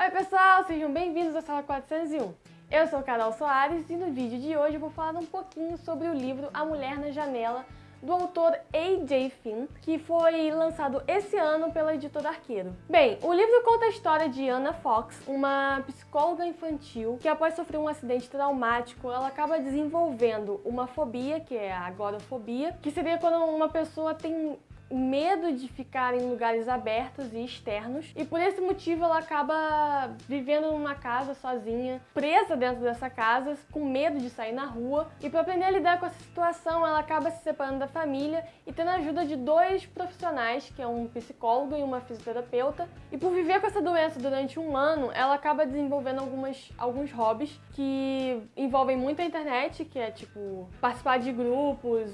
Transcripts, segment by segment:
Oi pessoal, sejam bem-vindos à sala 401. Eu sou Carol Soares e no vídeo de hoje eu vou falar um pouquinho sobre o livro A Mulher na Janela, do autor A.J. Finn, que foi lançado esse ano pela editora Arqueiro. Bem, o livro conta a história de Anna Fox, uma psicóloga infantil que após sofrer um acidente traumático, ela acaba desenvolvendo uma fobia, que é a agorafobia, que seria quando uma pessoa tem medo de ficar em lugares abertos e externos e por esse motivo ela acaba vivendo numa casa sozinha, presa dentro dessa casa, com medo de sair na rua e para aprender a lidar com essa situação ela acaba se separando da família e tendo a ajuda de dois profissionais, que é um psicólogo e uma fisioterapeuta e por viver com essa doença durante um ano ela acaba desenvolvendo algumas, alguns hobbies que envolvem muito a internet, que é tipo participar de grupos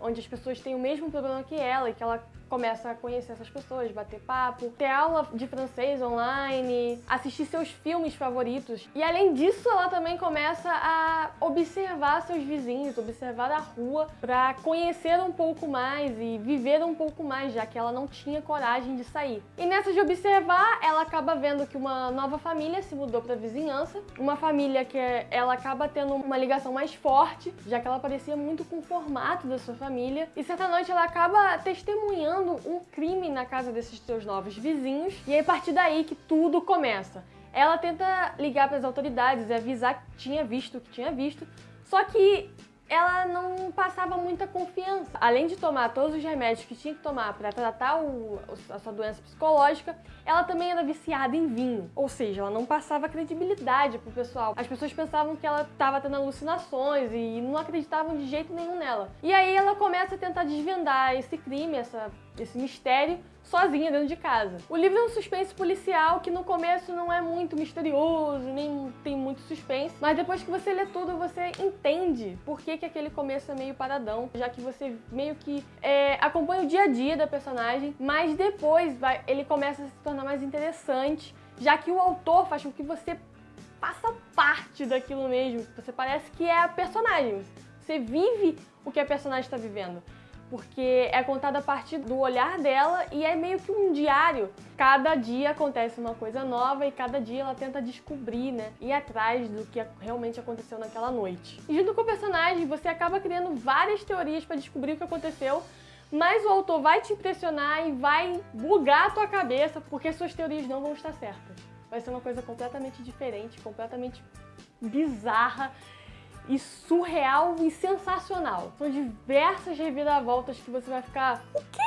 onde as pessoas têm o mesmo problema que ela e que ela пока. Começa a conhecer essas pessoas, bater papo, ter aula de francês online, assistir seus filmes favoritos. E além disso, ela também começa a observar seus vizinhos, observar a rua, para conhecer um pouco mais e viver um pouco mais, já que ela não tinha coragem de sair. E nessa de observar, ela acaba vendo que uma nova família se mudou para a vizinhança, uma família que ela acaba tendo uma ligação mais forte, já que ela parecia muito com o formato da sua família. E certa noite ela acaba testemunhando testemunhando um crime na casa desses seus novos vizinhos e é a partir daí que tudo começa. Ela tenta ligar para as autoridades e avisar que tinha visto o que tinha visto, só que ela não passava muita confiança. Além de tomar todos os remédios que tinha que tomar para tratar o, a sua doença psicológica, ela também era viciada em vinho. Ou seja, ela não passava credibilidade pro pessoal. As pessoas pensavam que ela estava tendo alucinações e não acreditavam de jeito nenhum nela. E aí ela começa a tentar desvendar esse crime, essa, esse mistério, sozinha dentro de casa. O livro é um suspense policial que no começo não é muito misterioso, nem tem muito suspense, mas depois que você lê tudo, você entende por que, que aquele começo é meio paradão, já que você meio que é, acompanha o dia a dia da personagem, mas depois vai, ele começa a se tornar mais interessante, já que o autor faz com que você faça parte daquilo mesmo, você parece que é a personagem, você vive o que a personagem está vivendo porque é contada a partir do olhar dela e é meio que um diário. Cada dia acontece uma coisa nova e cada dia ela tenta descobrir, né, ir atrás do que realmente aconteceu naquela noite. E junto com o personagem, você acaba criando várias teorias para descobrir o que aconteceu, mas o autor vai te impressionar e vai bugar a tua cabeça, porque suas teorias não vão estar certas. Vai ser uma coisa completamente diferente, completamente bizarra e surreal e sensacional. São diversas reviravoltas que você vai ficar... O quê?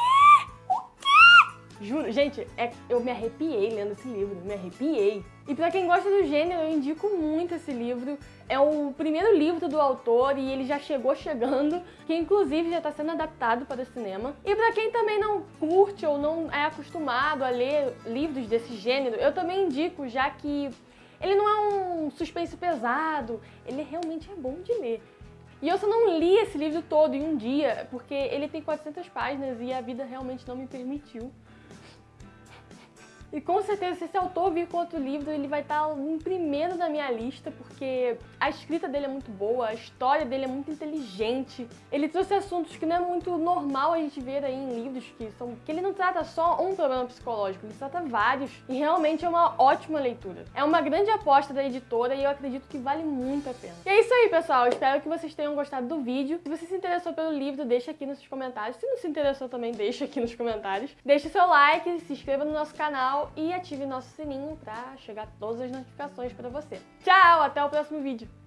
O quê? Juro, gente, é, eu me arrepiei lendo esse livro, me arrepiei. E pra quem gosta do gênero, eu indico muito esse livro. É o primeiro livro do autor e ele já chegou chegando, que inclusive já está sendo adaptado para o cinema. E para quem também não curte ou não é acostumado a ler livros desse gênero, eu também indico, já que ele não é um suspense pesado, ele realmente é bom de ler. E eu só não li esse livro todo em um dia, porque ele tem 400 páginas e a vida realmente não me permitiu. E com certeza, se esse autor vir com outro livro, ele vai estar em primeiro na minha lista, porque a escrita dele é muito boa, a história dele é muito inteligente. Ele trouxe assuntos que não é muito normal a gente ver aí em livros, que são que ele não trata só um problema psicológico, ele trata vários. E realmente é uma ótima leitura. É uma grande aposta da editora e eu acredito que vale muito a pena. E é isso aí, pessoal. espero que vocês tenham gostado do vídeo. Se você se interessou pelo livro, deixa aqui nos comentários. Se não se interessou também, deixa aqui nos comentários. Deixe seu like, se inscreva no nosso canal canal e ative nosso sininho para chegar todas as notificações para você. Tchau, até o próximo vídeo!